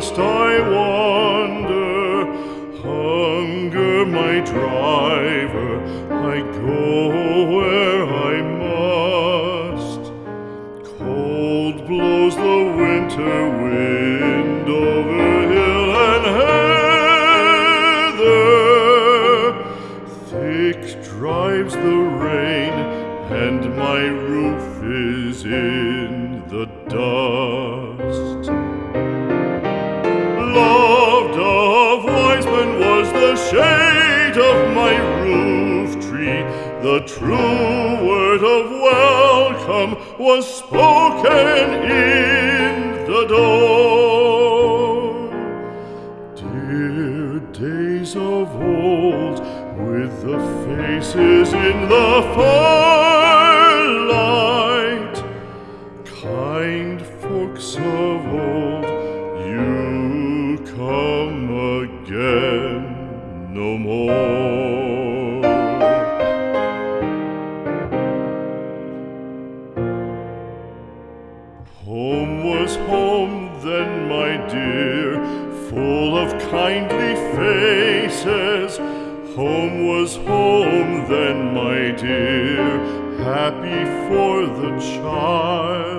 lost I wander, hunger my driver, I go where I must. Cold blows the winter wind over hill and heather, thick drives the rain, and my roof is in. Of my roof tree. The true word of welcome was spoken in the door. Dear days of old, with the faces in the firelight, kind folks of old, no more. Home was home then, my dear, full of kindly faces. Home was home then, my dear, happy for the child.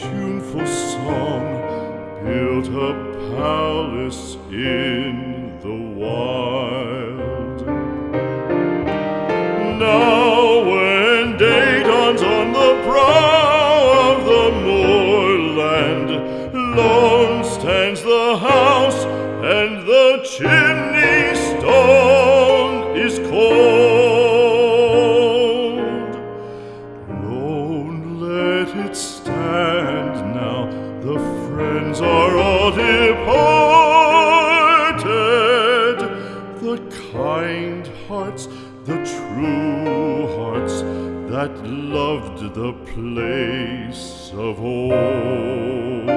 Tuneful song, built a palace in the wild. Now when day dawns on the brow of the moorland, lone stands the house and the chimney it stand now, the friends are all departed. The kind hearts, the true hearts that loved the place of old.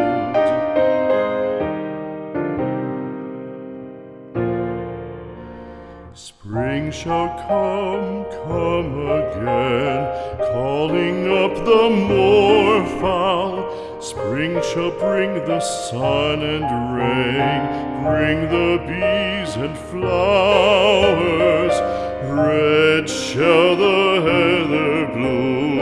Spring shall come, come again, calling up the moorfowl. Spring shall bring the sun and rain, bring the bees and flowers. Red shall the heather bloom